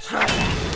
Watch that!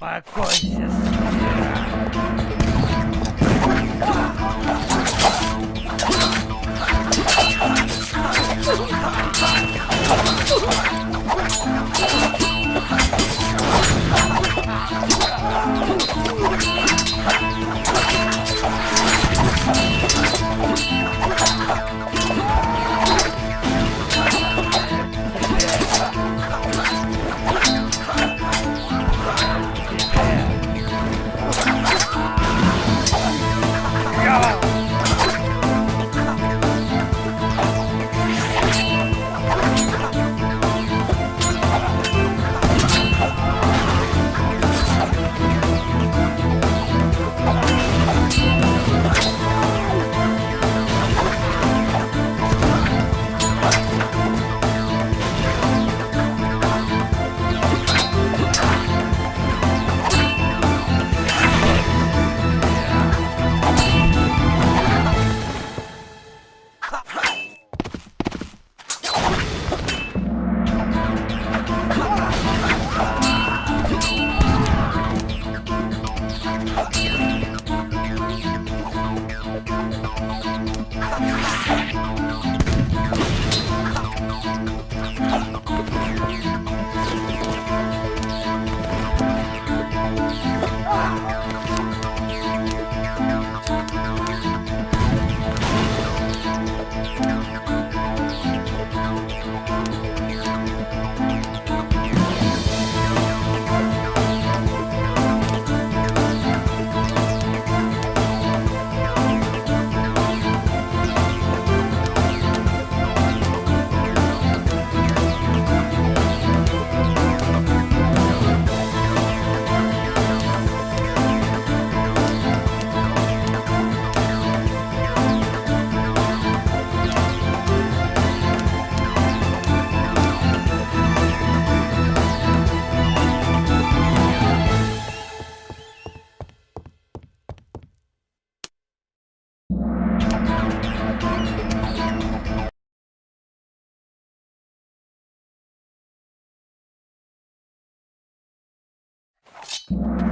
Хочу. Покойся, Podcast.